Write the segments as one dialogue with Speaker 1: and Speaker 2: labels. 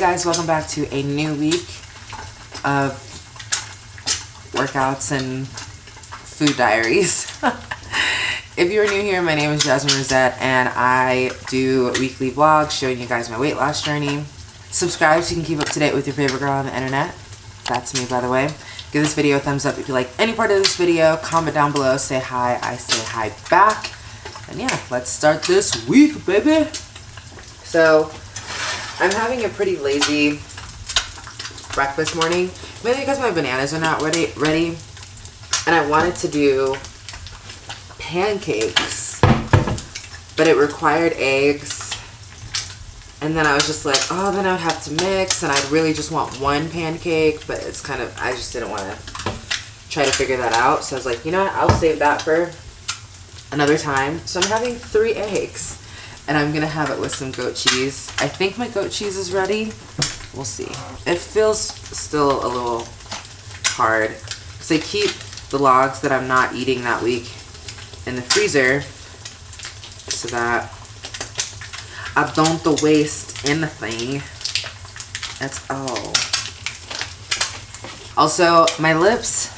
Speaker 1: guys, welcome back to a new week of workouts and food diaries. if you're new here, my name is Jasmine Rosette and I do weekly vlogs showing you guys my weight loss journey. Subscribe so you can keep up to date with your favorite girl on the internet. That's me, by the way. Give this video a thumbs up if you like any part of this video. Comment down below, say hi, I say hi back. And yeah, let's start this week, baby. So, I'm having a pretty lazy breakfast morning. Mainly because my bananas are not ready, ready. And I wanted to do pancakes. But it required eggs. And then I was just like, oh, then I would have to mix. And I'd really just want one pancake. But it's kind of, I just didn't want to try to figure that out. So I was like, you know what? I'll save that for another time. So I'm having three eggs and I'm gonna have it with some goat cheese. I think my goat cheese is ready. We'll see. It feels still a little hard because I keep the logs that I'm not eating that week in the freezer so that I don't the waste anything. That's all. Also, my lips,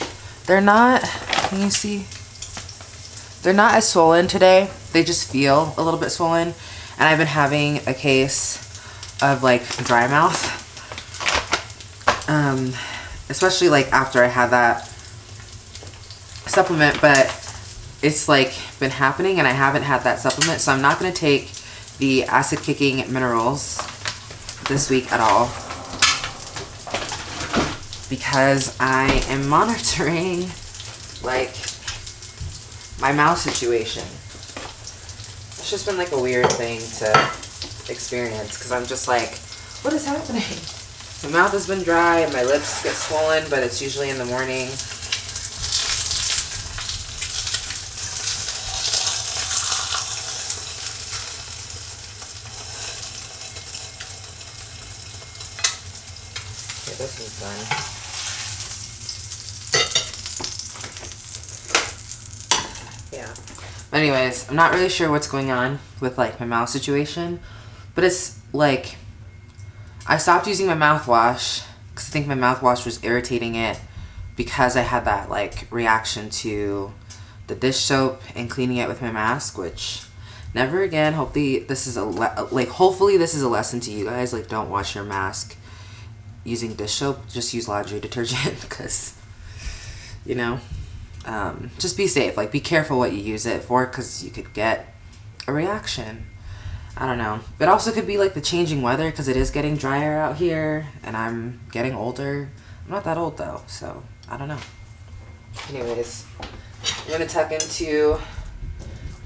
Speaker 1: they're not, can you see? They're not as swollen today. They just feel a little bit swollen. And I've been having a case of like dry mouth. Um, especially like after I had that supplement, but it's like been happening and I haven't had that supplement. So I'm not going to take the acid kicking minerals this week at all because I am monitoring like my mouth situation. It's just been like a weird thing to experience because I'm just like, what is happening? My mouth has been dry and my lips get swollen, but it's usually in the morning. Okay, this is done. But anyways, I'm not really sure what's going on with like my mouth situation. But it's like, I stopped using my mouthwash because I think my mouthwash was irritating it because I had that like reaction to the dish soap and cleaning it with my mask, which never again. Hopefully this is a, like, hopefully this is a lesson to you guys. Like don't wash your mask using dish soap. Just use laundry detergent because, you know, um, just be safe. Like, be careful what you use it for because you could get a reaction. I don't know. It also could be like the changing weather because it is getting drier out here and I'm getting older. I'm not that old though, so I don't know. Anyways, I'm going to tuck into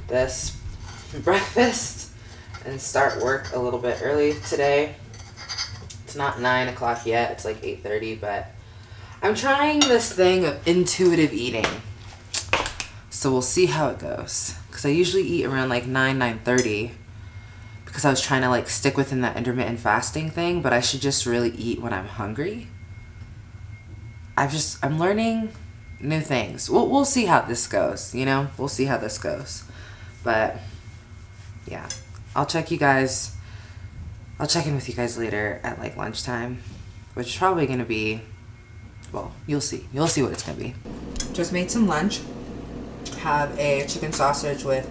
Speaker 1: this breakfast and start work a little bit early today. It's not 9 o'clock yet. It's like 8.30, but I'm trying this thing of intuitive eating. So we'll see how it goes. Because I usually eat around like 9, 9.30. Because I was trying to like stick within that intermittent fasting thing. But I should just really eat when I'm hungry. I've just, I'm learning new things. We'll, we'll see how this goes, you know? We'll see how this goes. But, yeah. I'll check you guys, I'll check in with you guys later at like lunchtime. Which is probably going to be well, you'll see. You'll see what it's going to be. Just made some lunch. Have a chicken sausage with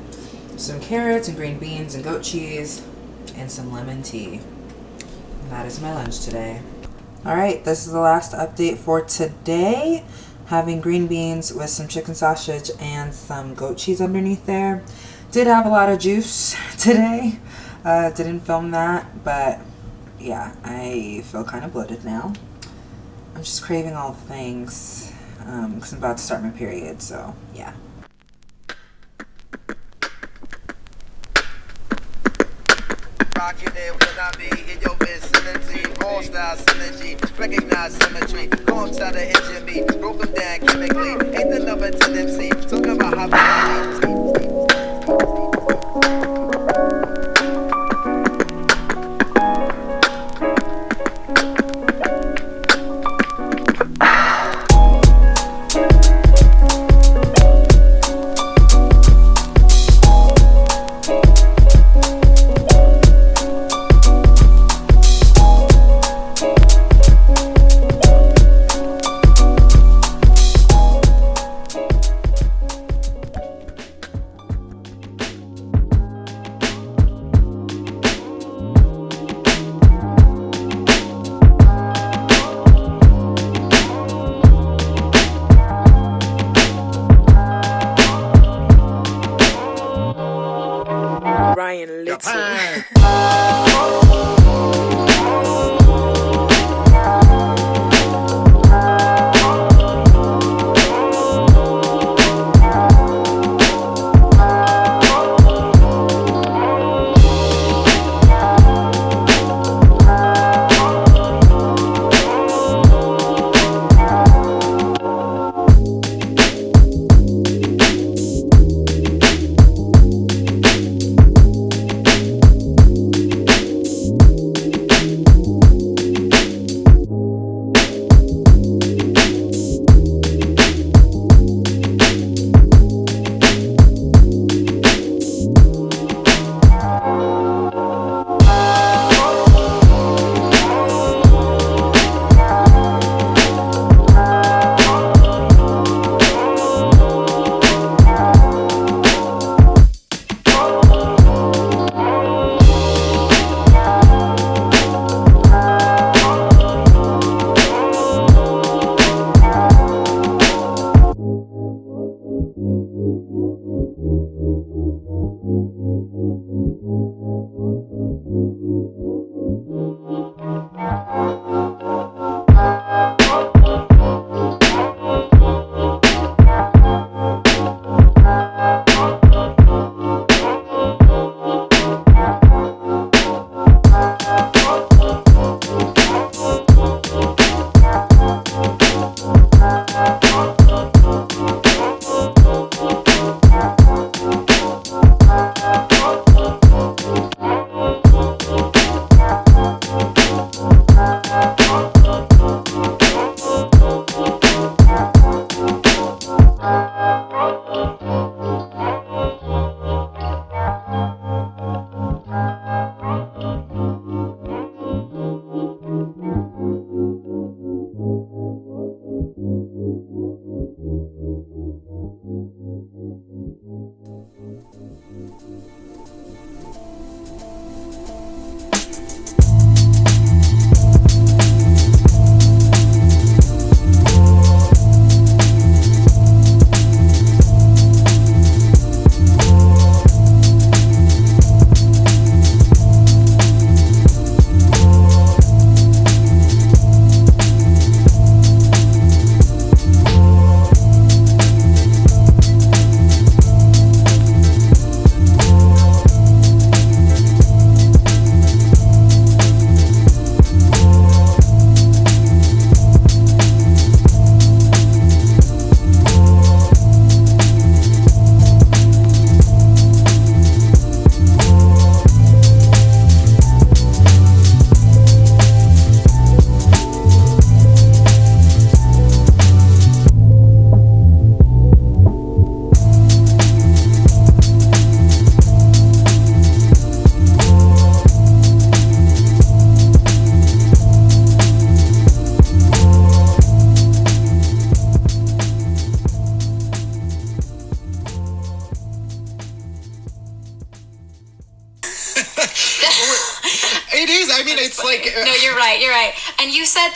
Speaker 1: some carrots and green beans and goat cheese and some lemon tea. And that is my lunch today. Alright, this is the last update for today. Having green beans with some chicken sausage and some goat cheese underneath there. Did have a lot of juice today. Uh, didn't film that, but yeah, I feel kind of bloated now. Just craving all the things because um, I'm about to start my period, so yeah. I be in your vicinity. All styles synergy, recognize symmetry. Engine down chemically. Ain't the number tendency, talking about how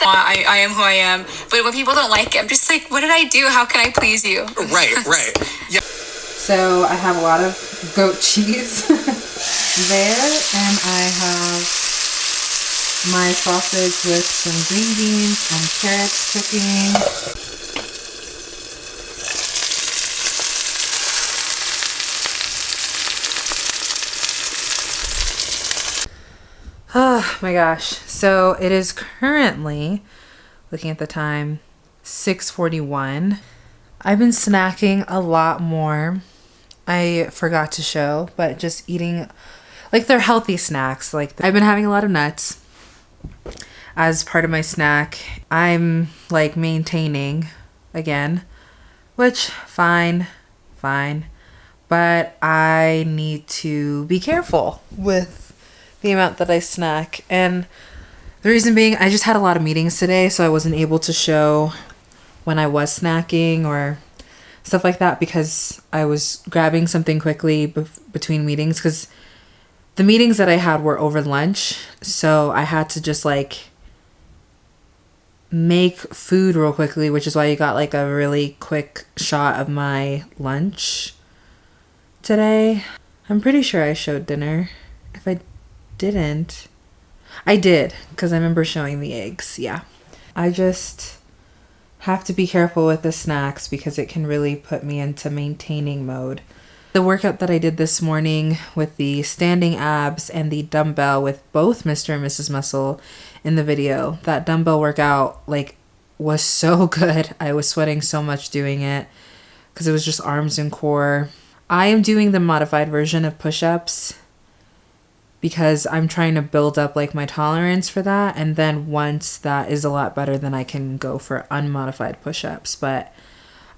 Speaker 2: that I, I am who I am, but when people don't like it, I'm just like, what did I do? How can I please you?
Speaker 3: Right, right. Yeah.
Speaker 1: So I have a lot of goat cheese there, and I have my sausage with some green beans and carrots cooking. Oh my gosh. So it is currently looking at the time 641. I've been snacking a lot more. I forgot to show, but just eating like they're healthy snacks. Like I've been having a lot of nuts as part of my snack. I'm like maintaining again, which fine, fine. But I need to be careful with the amount that I snack. And the reason being, I just had a lot of meetings today, so I wasn't able to show when I was snacking or stuff like that because I was grabbing something quickly bef- between meetings because the meetings that I had were over lunch, so I had to just like make food real quickly, which is why you got like a really quick shot of my lunch today. I'm pretty sure I showed dinner. Didn't, I did because I remember showing the eggs. Yeah. I just have to be careful with the snacks because it can really put me into maintaining mode. The workout that I did this morning with the standing abs and the dumbbell with both Mr. and Mrs. Muscle in the video, that dumbbell workout like was so good. I was sweating so much doing it because it was just arms and core. I am doing the modified version of push-ups because I'm trying to build up like my tolerance for that and then once that is a lot better then I can go for unmodified push-ups but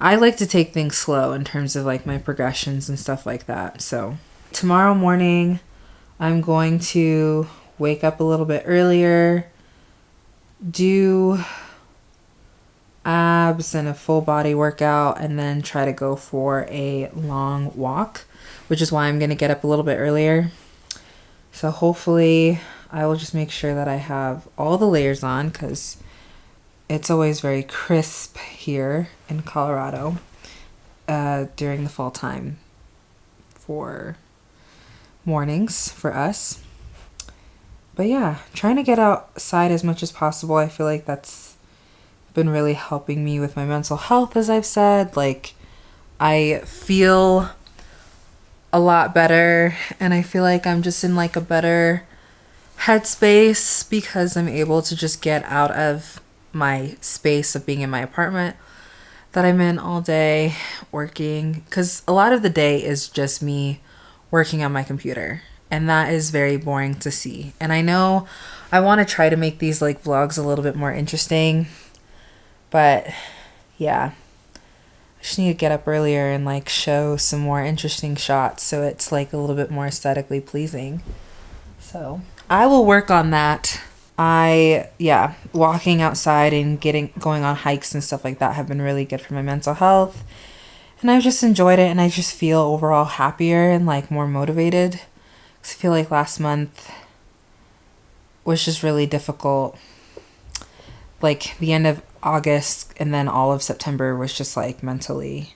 Speaker 1: I like to take things slow in terms of like my progressions and stuff like that so. Tomorrow morning I'm going to wake up a little bit earlier do abs and a full body workout and then try to go for a long walk which is why I'm going to get up a little bit earlier so hopefully I will just make sure that I have all the layers on because it's always very crisp here in Colorado uh, during the fall time for mornings for us. But yeah, trying to get outside as much as possible. I feel like that's been really helping me with my mental health, as I've said. Like, I feel a lot better and I feel like I'm just in like a better headspace because I'm able to just get out of my space of being in my apartment that I'm in all day working cuz a lot of the day is just me working on my computer and that is very boring to see. And I know I want to try to make these like vlogs a little bit more interesting but yeah, just need to get up earlier and like show some more interesting shots so it's like a little bit more aesthetically pleasing. So I will work on that. I yeah, walking outside and getting going on hikes and stuff like that have been really good for my mental health. And I've just enjoyed it and I just feel overall happier and like more motivated. Cause I feel like last month was just really difficult. Like the end of August and then all of September was just like mentally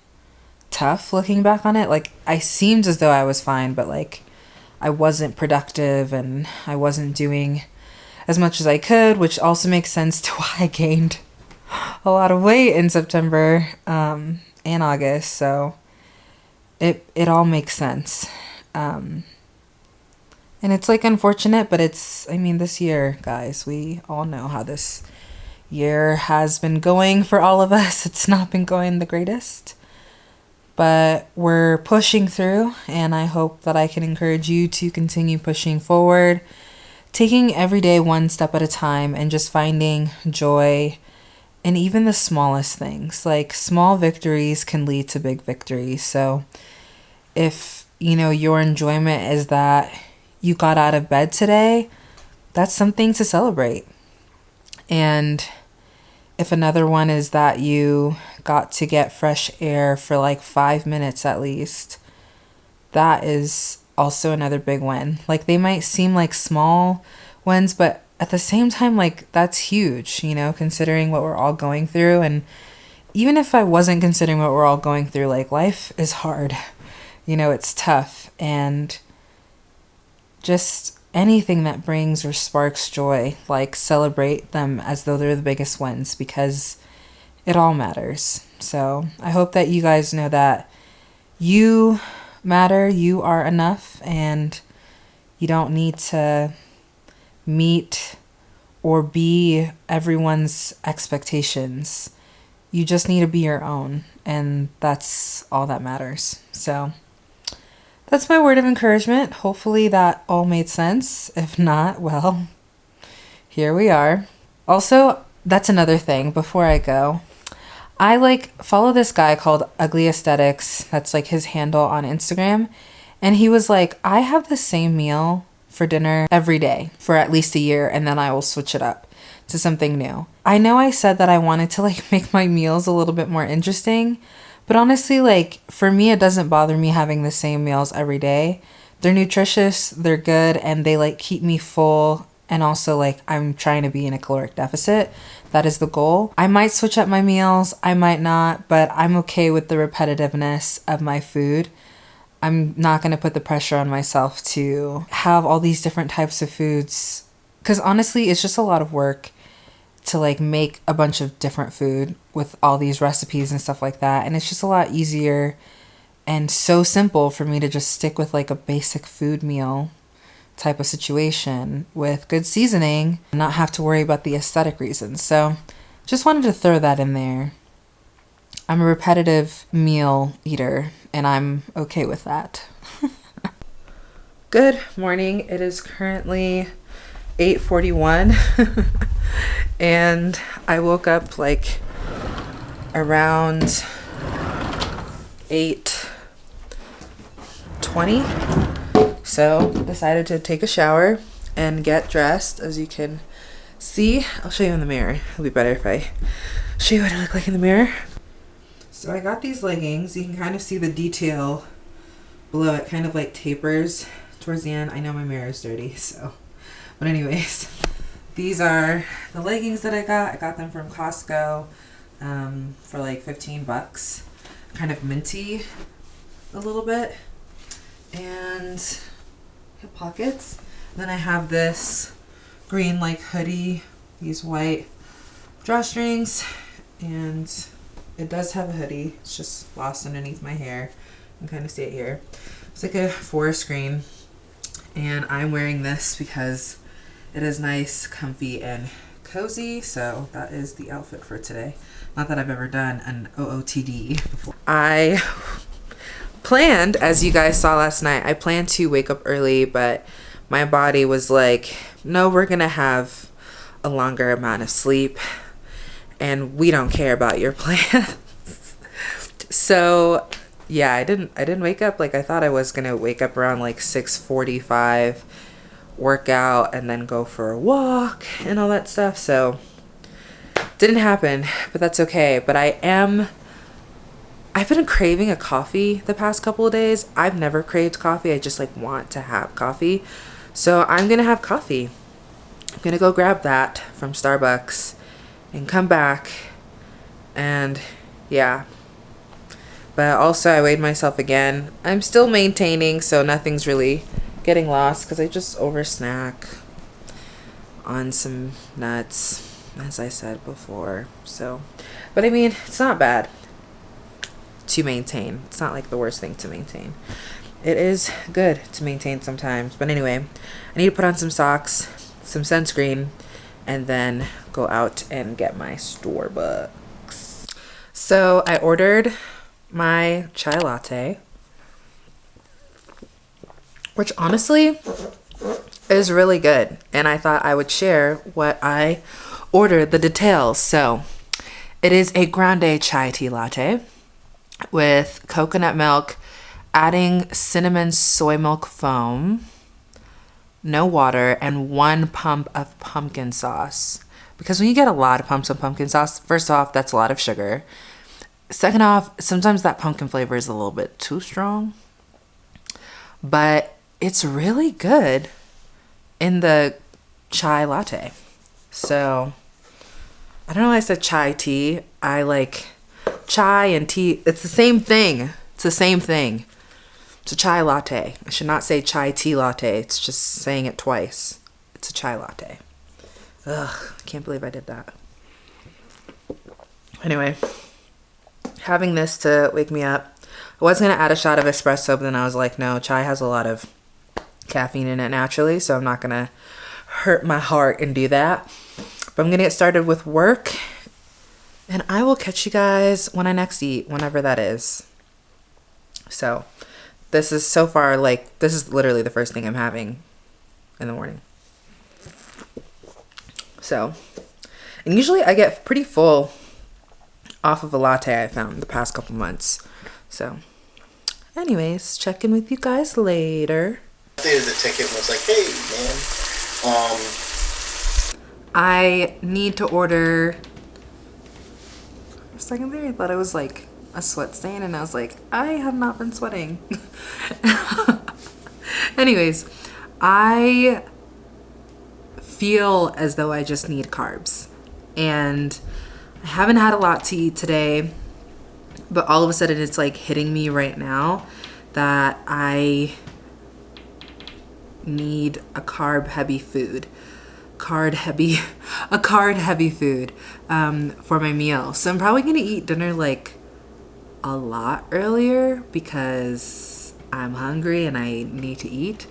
Speaker 1: tough looking back on it. Like I seemed as though I was fine, but like I wasn't productive and I wasn't doing as much as I could, which also makes sense to why I gained a lot of weight in September um, and August. So it it all makes sense. Um, and it's like unfortunate, but it's I mean this year, guys, we all know how this year has been going for all of us. It's not been going the greatest, but we're pushing through, and I hope that I can encourage you to continue pushing forward, taking every day one step at a time, and just finding joy in even the smallest things. Like small victories can lead to big victories. So if you know your enjoyment is that you got out of bed today, that's something to celebrate. And if another one is that you got to get fresh air for like five minutes at least, that is also another big win. Like they might seem like small wins, but at the same time, like that's huge, you know, considering what we're all going through. And even if I wasn't considering what we're all going through, like life is hard, you know, it's tough. And just anything that brings or sparks joy, like celebrate them as though they're the biggest wins because it all matters. So I hope that you guys know that you matter, you are enough, and you don't need to meet or be everyone's expectations. You just need to be your own, and that's all that matters. So, that's my word of encouragement. Hopefully that all made sense. If not, well, here we are. Also, that's another thing before I go. I like follow this guy called Ugly Aesthetics. That's like his handle on Instagram. And he was like, I have the same meal for dinner every day for at least a year and then I will switch it up to something new. I know I said that I wanted to like make my meals a little bit more interesting, but honestly, like for me, it doesn't bother me having the same meals every day. They're nutritious, they're good, and they like keep me full. And also, like, I'm trying to be in a caloric deficit. That is the goal. I might switch up my meals, I might not, but I'm okay with the repetitiveness of my food. I'm not to put the pressure on myself to have all these different types of foods cuz honestly, it's just a lot of work to like make a bunch of different food with all these recipes and stuff like that. And it's just a lot easier and so simple for me to just stick with like a basic food meal type of situation with good seasoning and not have to worry about the aesthetic reasons. So just wanted to throw that in there. I'm a repetitive meal eater and I'm okay with that. good morning. It is currently 8:41 and I woke up like around 8:20 so decided to take a shower and get dressed as you can see. I'll show you in the mirror. It'll be better if I show you what I look like in the mirror. So I got these leggings. You can kind of see the detail below. It kind of like tapers towards the end. I know my mirror is dirty so but anyways, these are the leggings that I got. I got them from Costco um, for like 15 bucks. Kind of minty a little bit. And have pockets. Then I have this green like hoodie, these white drawstrings, and it does have a hoodie. It's just lost underneath my hair. You can kind of see it here. It's like a forest green. And I'm wearing this because it is nice, comfy, and cozy, so that is the outfit for today. Not that I've ever done an OOTD before. I planned, as you guys saw last night, I planned to wake up early, but my body was like, no, we're gonna have a longer amount of sleep, and we don't care about your plans. so yeah, I didn't I didn't wake up like I thought I was gonna wake up around like 645 work out and then go for a walk and all that stuff. So didn't happen, but that's okay. But I am I've been craving a coffee the past couple of days. I've never craved coffee. I just like want to have coffee. So I'm going to have coffee. I'm going to go grab that from Starbucks and come back and yeah. But also I weighed myself again. I'm still maintaining, so nothing's really getting lost because I just over snack on some nuts, as I said before. So, but I mean, it's not bad to maintain. It's not like the worst thing to maintain. It is good to maintain sometimes. But anyway, I need to put on some socks, some sunscreen, and then go out and get my Starbucks. So I ordered my chai latte which honestly is really good. And I thought I would share what I ordered, the details. So it is a grande chai tea latte with coconut milk, adding cinnamon soy milk foam, no water, and one pump of pumpkin sauce. Because when you get a lot of pumps of pumpkin sauce, first off, that's a lot of sugar. Second off, sometimes that pumpkin flavor is a little bit too strong. But it's really good in the chai latte. So I don't know why I said chai tea. I like chai and tea. It's the same thing. It's the same thing. It's a chai latte. I should not say chai tea latte. It's just saying it twice. It's a chai latte. Ugh, I can't believe I did that. Anyway, having this to wake me up. I was going to add a shot of espresso, but then I was like, no, chai has a lot of caffeine in it naturally, so I'm not gonna hurt my heart and do that. But I'm gonna get started with work, and I will catch you guys when I next eat, whenever that is. So, this is so far like this is literally the first thing I'm having in the morning. So, and usually I get pretty full off of a latte I found the past couple months. So, anyways, check in with you guys later
Speaker 4: updated the ticket and was like, hey, man. Um,
Speaker 1: I need to order. For a second there, I thought it was like a sweat stain, and I was like, I have not been sweating. Anyways, I feel as though I just need carbs. And I haven't had a lot to eat today, but all of a sudden it's like hitting me right now that I need a carb heavy food. Card heavy a card heavy food um, for my meal. So i'm probably gonna eat dinner like a lot earlier because i'm hungry and i need to eat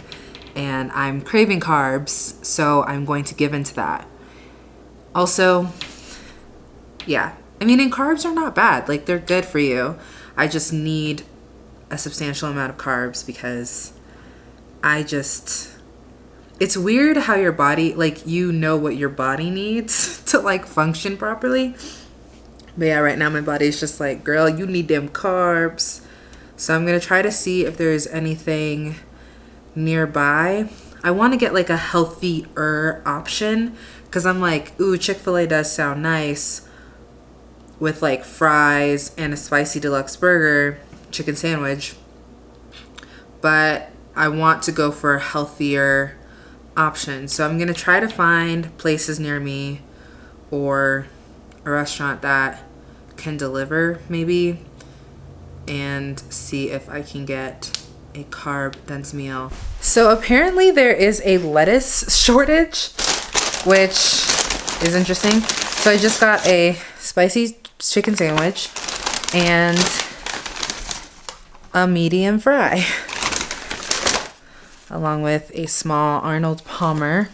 Speaker 1: and i'm craving carbs so i'm going to give into that. Also yeah i mean and carbs are not bad like they're good for you. I just need a substantial amount of carbs because i just it's weird how your body like you know what your body needs to like function properly. But yeah right now my body's just like girl you need them carbs. So i'm gonna try to see if there's anything nearby. I want to get like a healthier option because i'm like ooh chick-fil-a does sound nice with like fries and a spicy deluxe burger chicken sandwich. But i want to go for a healthier option. So I'm going to try to find places near me or a restaurant that can deliver maybe and see if I can get a carb dense meal. So apparently there is a lettuce shortage, which is interesting. So I just got a spicy chicken sandwich and a medium fry. along with a small Arnold Palmer.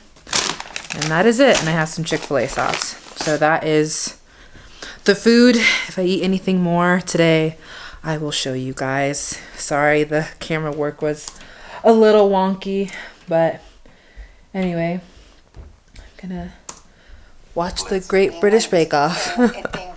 Speaker 1: And that is it. And I have some Chick-fil-A sauce. So that is the food. If I eat anything more today, I will show you guys. Sorry, the camera work was a little wonky, but anyway, I'm gonna watch the Great British Bake Off.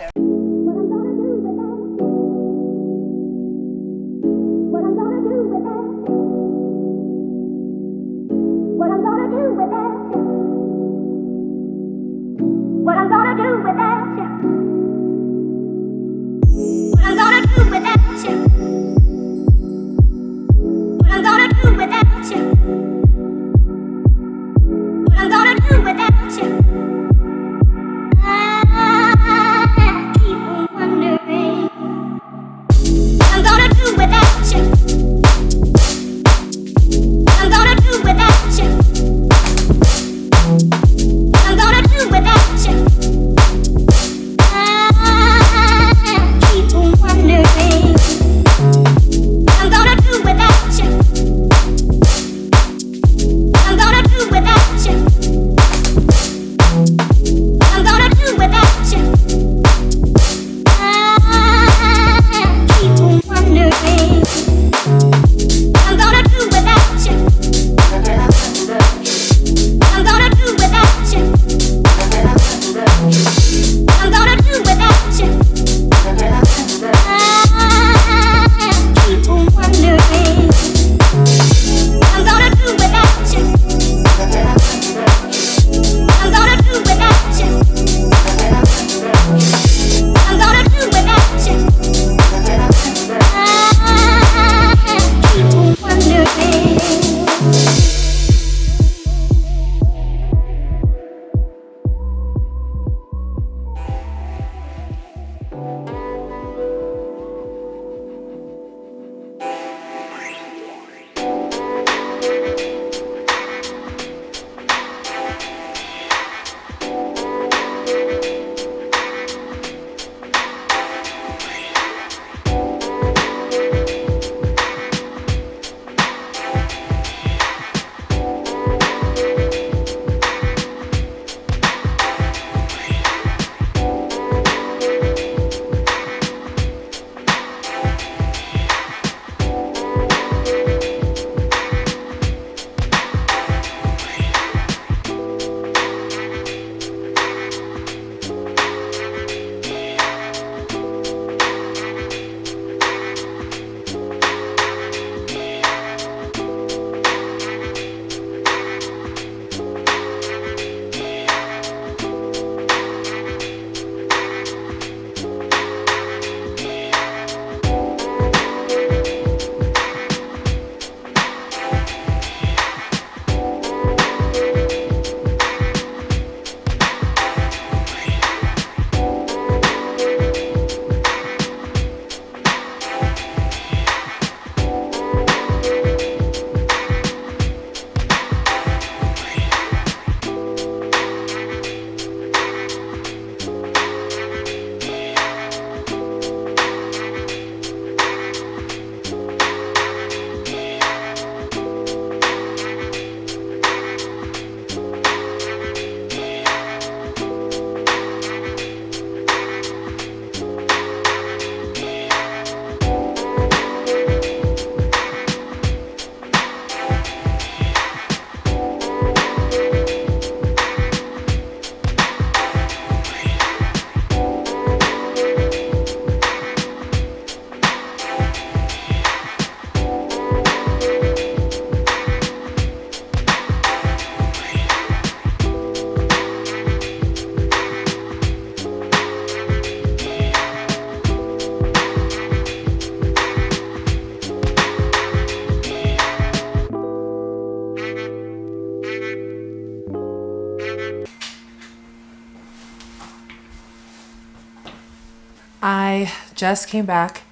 Speaker 1: just came back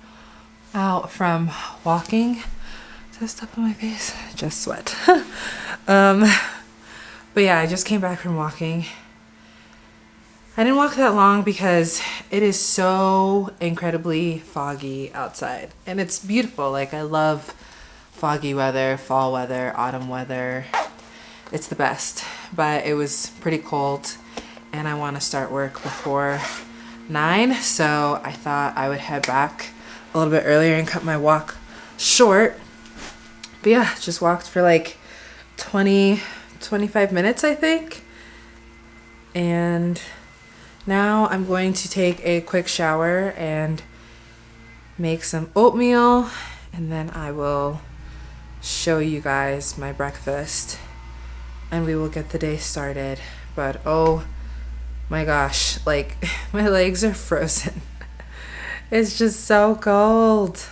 Speaker 1: out from walking. Just stuff on my face? Just sweat. um, but yeah, I just came back from walking. I didn't walk that long because it is so incredibly foggy outside. And it's beautiful. Like, I love foggy weather, fall weather, autumn weather. It's the best. But it was pretty cold and I want to start work before 9. So I thought I would head back a little bit earlier and cut my walk short. But yeah, just walked for like 20, 25 minutes, I think. And now I'm going to take a quick shower and make some oatmeal and then I will show you guys my breakfast and we will get the day started. But oh my gosh, like my legs are frozen. it's just so cold.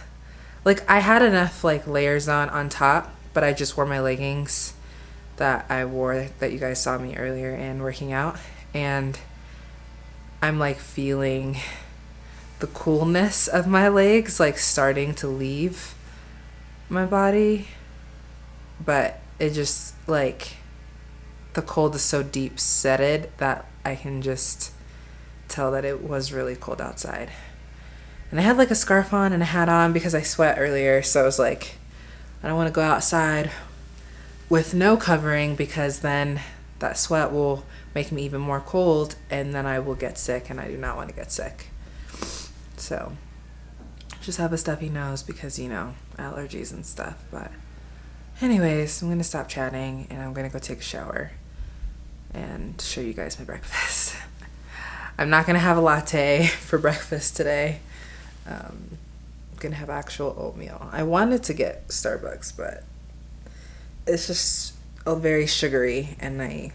Speaker 1: Like I had enough like layers on on top, but I just wore my leggings that I wore that you guys saw me earlier and working out and I'm like feeling the coolness of my legs like starting to leave my body but it just like the cold is so deep setted that I can just tell that it was really cold outside. And I had like a scarf on and a hat on because I sweat earlier, so I was like, I don't want to go outside with no covering because then that sweat will make me even more cold and then I will get sick and I do not want to get sick. So just have a stuffy nose because, you know, allergies and stuff. But anyways, I'm to stop chatting and I'm to go take a shower and show you guys my breakfast. I'm not going to have a latte for breakfast today. Um, I'm going to have actual oatmeal. I wanted to get Starbucks, but it's just a very sugary and I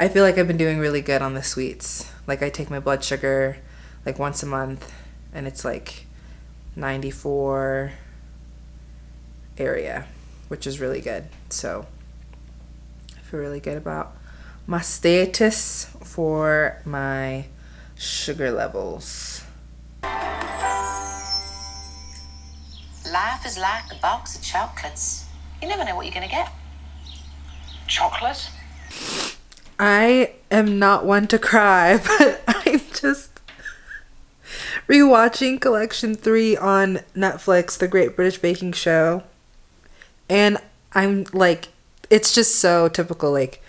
Speaker 1: I feel like I've been doing really good on the sweets. Like I take my blood sugar like once a month and it's like 94 area, which is really good. So I feel really good about my status for my sugar levels.
Speaker 5: Life is like a box of chocolates. You never know what you're going to get.
Speaker 6: Chocolate?
Speaker 1: I am not one to cry, but I'm just rewatching Collection 3 on Netflix, The Great British Baking Show. And I'm like, it's just so typical. Like,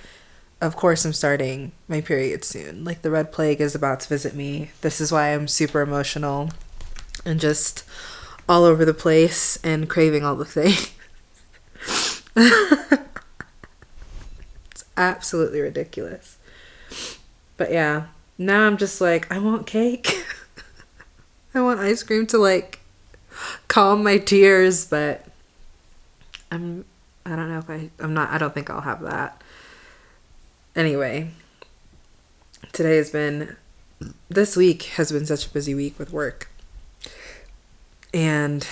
Speaker 1: of course, I'm starting my period soon. Like, the Red Plague is about to visit me. This is why I'm super emotional and just all over the place and craving all the things. It's absolutely ridiculous. But yeah, now I'm just like, I want cake. I want ice cream to like calm my tears, but I'm I don't know if I I'm not I don't think I'll have that. Anyway, today has been this week has been such a busy week with work. And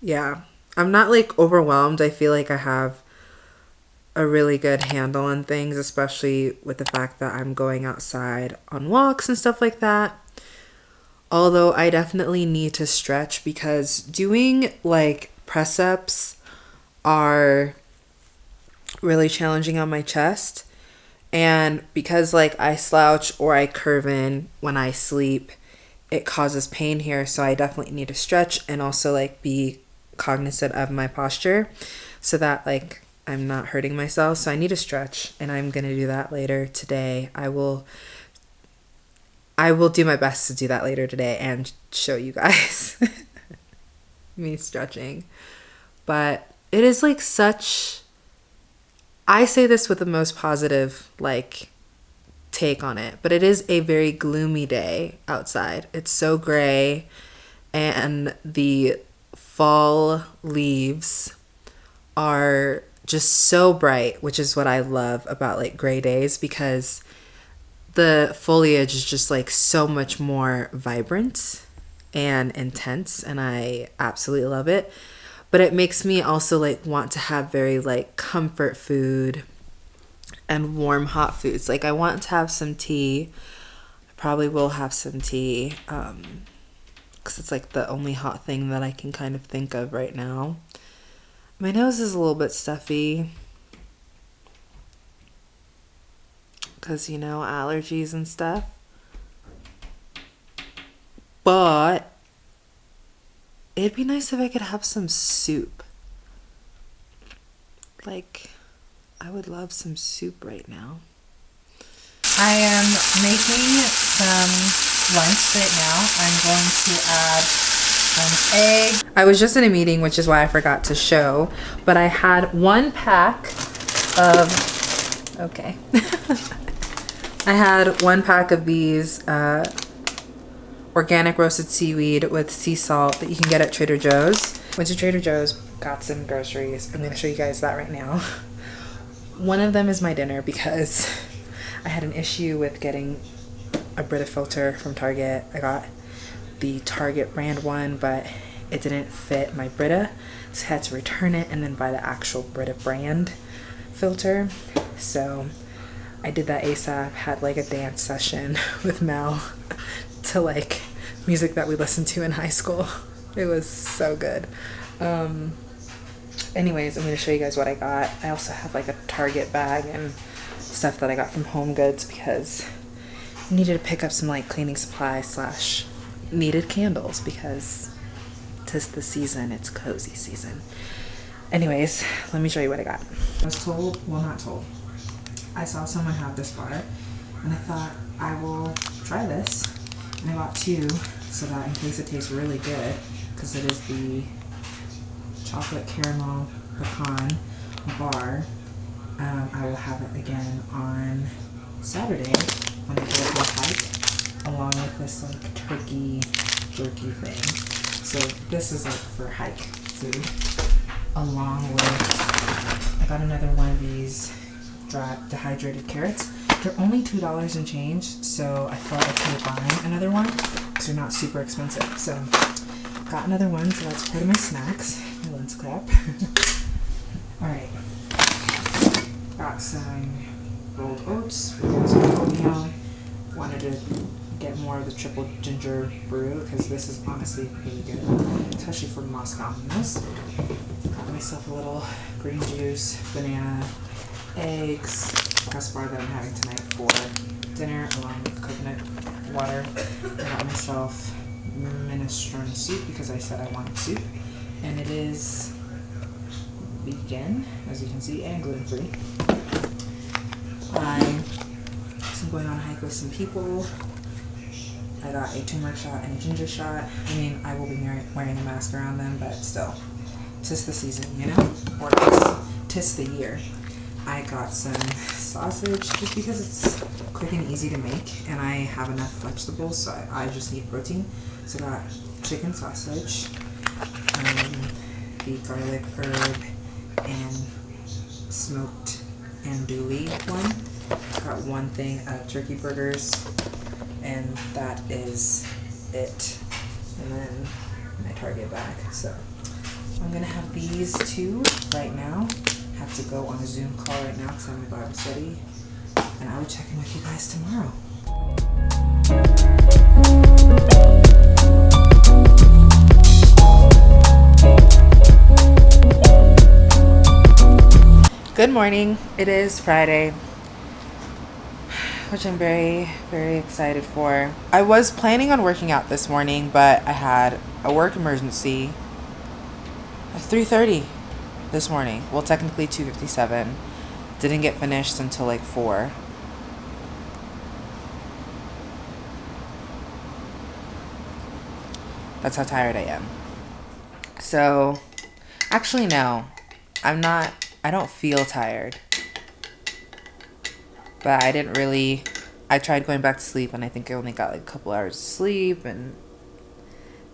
Speaker 1: yeah, I'm not like overwhelmed. I feel like I have a really good handle on things, especially with the fact that I'm going outside on walks and stuff like that. Although I definitely need to stretch because doing like press ups are really challenging on my chest. And because like I slouch or I curve in when I sleep, it causes pain here. So I definitely need to stretch and also like be cognizant of my posture so that like I'm not hurting myself. So I need to stretch and I'm going to do that later today. I will I will do my best to do that later today and show you guys me stretching. But it is like such I say this with the most positive like take on it, but it is a very gloomy day outside. It's so gray and the fall leaves are just so bright, which is what I love about like gray days because the foliage is just like so much more vibrant and intense and I absolutely love it. But it makes me also like want to have very like comfort food and warm hot foods. Like I want to have some tea, I Probably will have some tea. Um, because it's like the only hot thing that I can kind of think of right now. My nose is a little bit stuffy. Because, you know, allergies and stuff. But it'd be nice if I could have some soup. Like, I would love some soup right now. I am making some lunch right now. I'm going to add an egg. I was just in a meeting, which is why I forgot to show, but I had one pack of, okay. I had one pack of these uh, organic roasted seaweed with sea salt that you can get at Trader Joe's. Went to Trader Joe's, got some groceries. I'm gonna show you guys that right now. One of them is my dinner because I had an issue with getting a Brita filter from Target. I got the Target brand one, but it didn't fit my Brita, so I had to return it and then buy the actual Brita brand filter. So I did that ASAP, had like a dance session with Mel to like music that we listened to in high school. It was so good. Um, anyways, I'm going to show you guys what I got. I also have like a Target bag and stuff that I got from Home Goods because I needed to pick up some like cleaning supplies slash needed candles because tis the season, it's cozy season. Anyways, let me show you what I got. I was told, well not told, I saw someone have this bar and I thought I will try this. I bought two so that in case it tastes really good, because it is the chocolate caramel pecan bar, um, I will have it again on Saturday when I go to a hike, along with this like turkey jerky thing. So this is like for hike food, along with I got another one of these dehydrated carrots. They're only two dollars and change, so I felt okay buy another one because they're not super expensive. So got another one, so that's part of my snacks. My lens clap. All right, got some rolled oats oatmeal. Wanted to get more of the triple ginger brew because this is honestly really good, especially for Moscow. Got myself a little green juice, banana, eggs, press bar that I'm having tonight for dinner, along with coconut water. I got myself minestrone soup because I said I wanted soup, and it is vegan, as you can see, and gluten free. I am going on a hike with some people. I got a turmeric shot and a ginger shot. I mean, I will be wearing a mask around them, but still, tis the season, you know, or tis, tis the year. I got some sausage just because it's quick and easy to make and I have enough vegetables so I, I just need protein. So I got chicken sausage, um, the garlic herb and smoked andouille one. Got one thing of turkey burgers and that is it. And then my Target bag. So I'm gonna have these two right now have to go on a Zoom call right now because I'm in Bible study. And I will check in with you guys tomorrow. Good morning. It is Friday, which I'm very, very excited for. I was planning on working out this morning, but I had a work emergency at 3:30 this morning. Well, technically 2:57. Didn't get finished until like 4. That's how tired I am. So, actually no. I'm not I don't feel tired. But I didn't really I tried going back to sleep and I think I only got like a couple hours of sleep and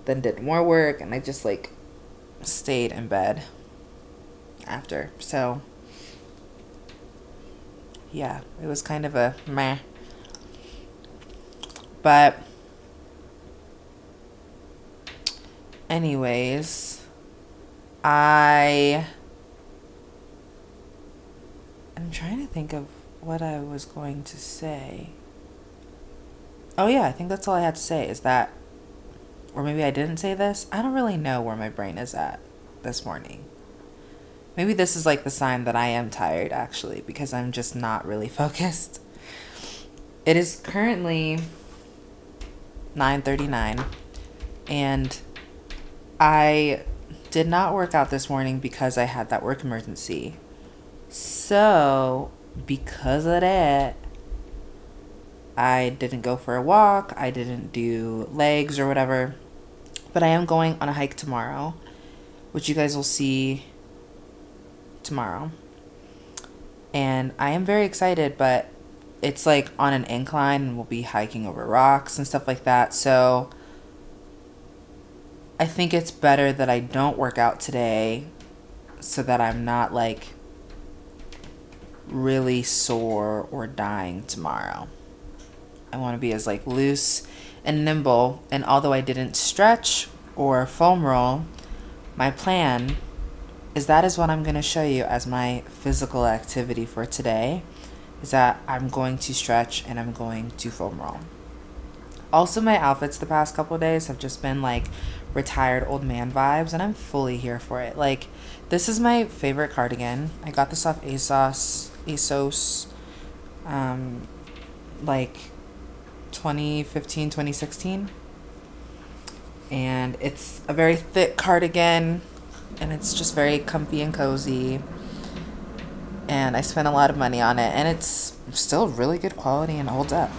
Speaker 1: then did more work and I just like stayed in bed after. So, yeah, it was kind of a meh. But, anyways, I. I'm trying to think of what I was going to say. oh yeah, I think that's all I had to say is that, or maybe I didn't say this. I don't really know where my brain is at this morning. Maybe this is like the sign that I am tired actually because I'm just not really focused. It is currently 9:39 and I did not work out this morning because I had that work emergency. So, because of that, I didn't go for a walk, I didn't do legs or whatever. But I am going on a hike tomorrow, which you guys will see tomorrow. And I am very excited, but it's like on an incline and we'll be hiking over rocks and stuff like that. So I think it's better that I don't work out today so that I'm not like really sore or dying tomorrow. I want to be as like loose and nimble and although I didn't stretch or foam roll, my plan is that is what I'm going to show you as my physical activity for today is that I'm going to stretch and I'm going to foam roll. Also, my outfits the past couple days have just been like retired old man vibes, and I'm fully here for it. Like, this is my favorite cardigan. I got this off ASOS, ASOS, um, like 2015, 2016. And it's a very thick cardigan and it's just very comfy and cozy. And I spent a lot of money on it, and it's still really good quality and holds up.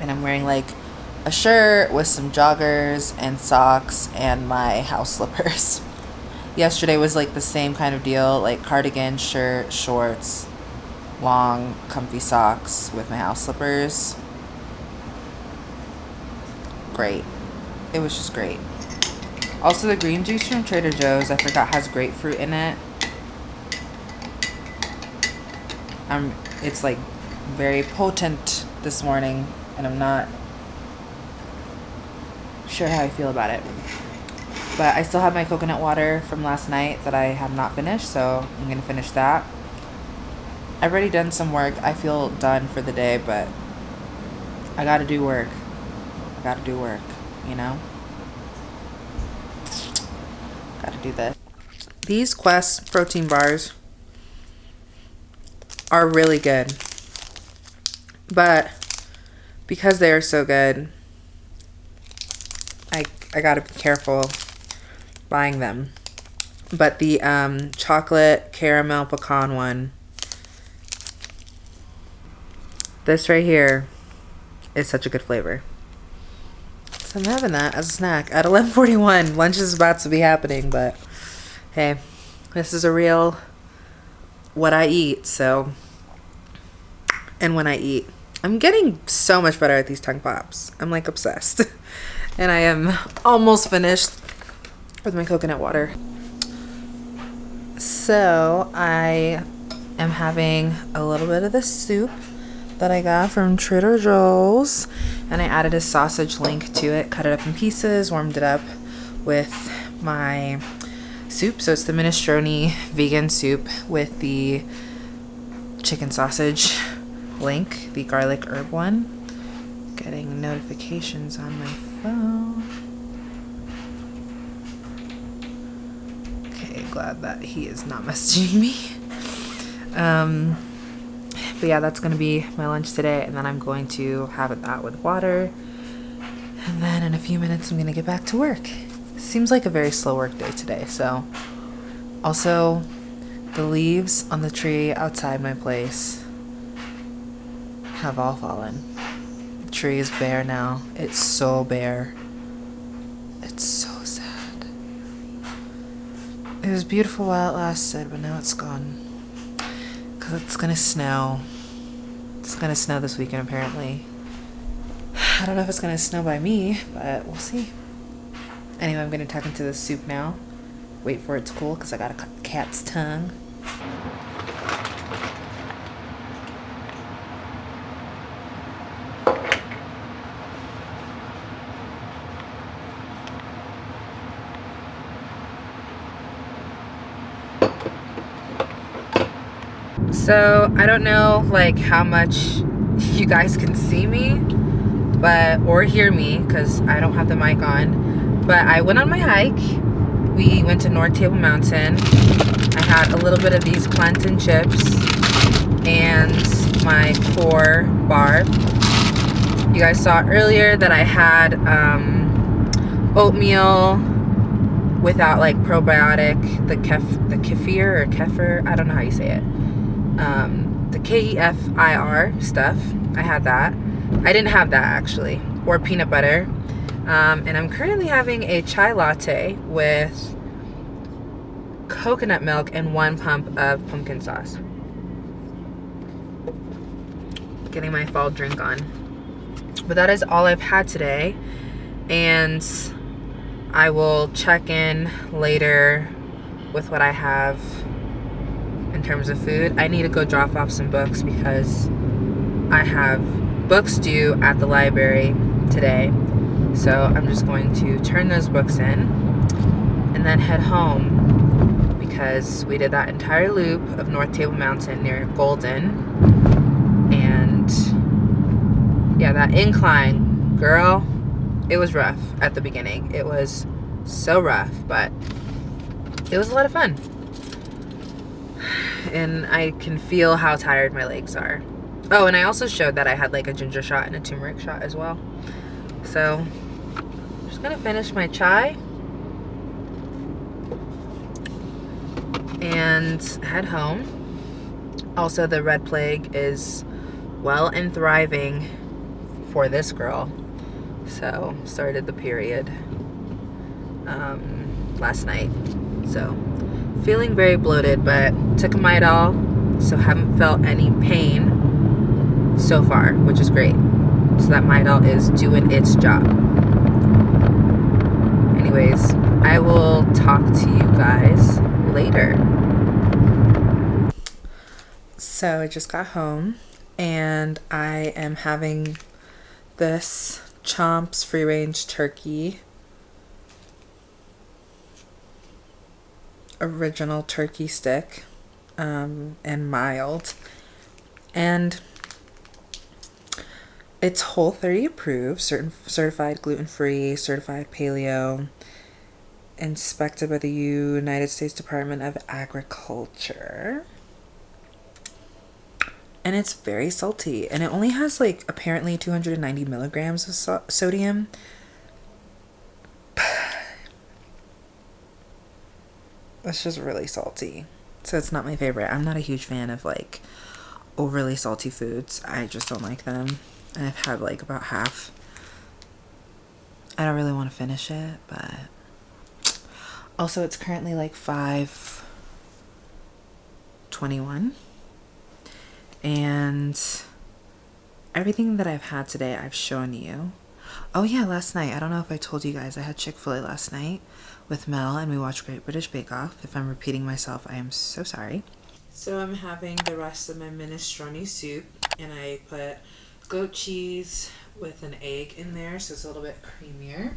Speaker 1: And I'm wearing like a shirt with some joggers and socks and my house slippers. Yesterday was like the same kind of deal like cardigan, shirt, shorts, long, comfy socks with my house slippers. Great. It was just great. Also, the green juice from Trader Joe's, I forgot, has grapefruit in it. Um, it's like very potent this morning, and I'm not sure how I feel about it. But I still have my coconut water from last night that I have not finished, so I'm going to finish that. I've already done some work. I feel done for the day, but I got to do work. I got to do work, you know? Got to do this. These Quest protein bars are really good. But because they are so good, I I got to be careful buying them. But the um, chocolate caramel pecan one, this right here is such a good flavor. So I'm having that as a snack at 11:41. Lunch is about to be happening, but hey, this is a real what I eat, so and when I eat. I'm getting so much better at these tongue pops. I'm like obsessed. and I am almost finished with my coconut water. So I am having a little bit of the soup that I got from Trader Joe's and I added a sausage link to it, cut it up in pieces, warmed it up with my soup. So it's the minestrone vegan soup with the chicken sausage link, the garlic herb one. Getting notifications on my phone. Okay, glad that he is not messaging me. Um, but yeah, that's gonna be my lunch today, and then I'm going to have it that with water. And then in a few minutes, I'm gonna get back to work. Seems like a very slow work day today, so. Also, the leaves on the tree outside my place have all fallen. The tree is bare now. It's so bare. It's so sad. It was beautiful while it lasted, but now it's gone. Because it's gonna snow. It's gonna snow this weekend, apparently. I don't know if it's gonna snow by me, but we'll see. Anyway, I'm gonna tuck into the soup now. Wait for it to cool, because I cut the cat's tongue. So I don't know like how much you guys can see me, but or hear me because I don't have the mic on. But I went on my hike. We went to North Table Mountain. I had a little bit of these plantain chips and my core bar. You guys saw earlier that I had um, oatmeal without like probiotic, the kef, the kefir or kefir, I don't know how you say it. Um, the K-E-F-I-R stuff, I had that. I didn't have that actually, or peanut butter. Um, and I'm currently having a chai latte with coconut milk and one pump of pumpkin sauce. Getting my fall drink on. But that is all I've had today. And I will check in later with what I have terms of food. I need to go drop off some books because I have books due at the library today. So I'm just going to turn those books in and then head home because we did that entire loop of North Table Mountain near Golden. And yeah, that incline, girl, it was rough at the beginning. It was so rough, but it was a lot of fun. And I can feel how tired my legs are. Oh, and I also showed that I had like a ginger shot and a turmeric shot as well. So, I'm just gonna finish my chai and head home. Also, the red plague is well and thriving for this girl. So, started the period um, last night. So, feeling very bloated, but took a Midol, so haven't felt any pain so far, which is great. So that Midol is doing its job. Anyways, I will talk to you guys later. So I just got home and I am having this Chomps free range turkey. Original turkey stick um, and mild. And it's Whole 30 approved, certain certified gluten free, certified paleo, inspected by the United States Department of Agriculture and it's very salty and it only has like apparently 290 milligrams of so sodium it's just really salty. So it's not my favorite. I'm not a huge fan of like overly salty foods. I just don't like them. And i've had like about half. I don't really want to finish it but also it's currently like 5 21 and everything that I've had today I've shown you. Oh yeah, last night, I don't know if I told you guys, I had Chick-fil-A last night with Mel and we watched Great British Bake Off. If I'm repeating myself, I am so sorry. So I'm having the rest of my minestrone soup and I put goat cheese with an egg in there so it's a little bit creamier.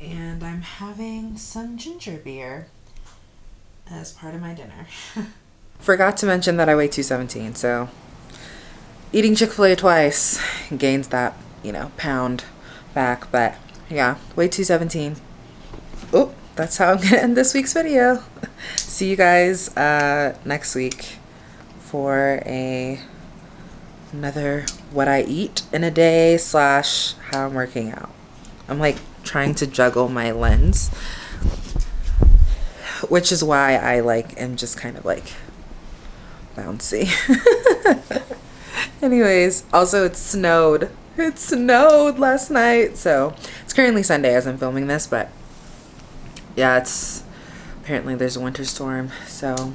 Speaker 1: And I'm having some ginger beer as part of my dinner. Forgot to mention that I weigh 217, so eating Chick-fil-A twice gains that, you know, pound back, but yeah, weigh 217. That's how I'm gonna end this week's video. See you guys uh, next week for a another what I eat in a day slash how I'm working out. I'm like trying to juggle my lens, which is why I like am just kind of like bouncy. Anyways, also it snowed. It snowed last night, so it's currently Sunday as I'm filming this, but yeah, it's apparently there's a winter storm, so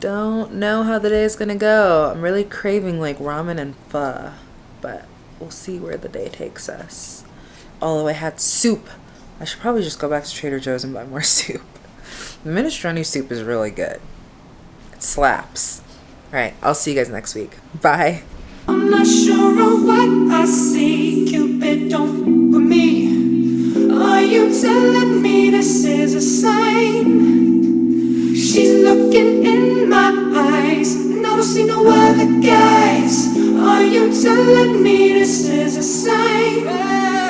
Speaker 1: don't know how the day is gonna go. I'm really craving like ramen and pho, but we'll see where the day takes us. Although I had soup. I should probably just go back to Trader Joe's and buy more soup. The minestrone soup is really good. It slaps. Alright, I'll see you guys next week. Bye. I'm not sure of what I see. Cupid, don't with me. Are you telling me this is a sign? She's looking in my eyes, and I don't see no other guys.
Speaker 7: Are you telling me this is a sign?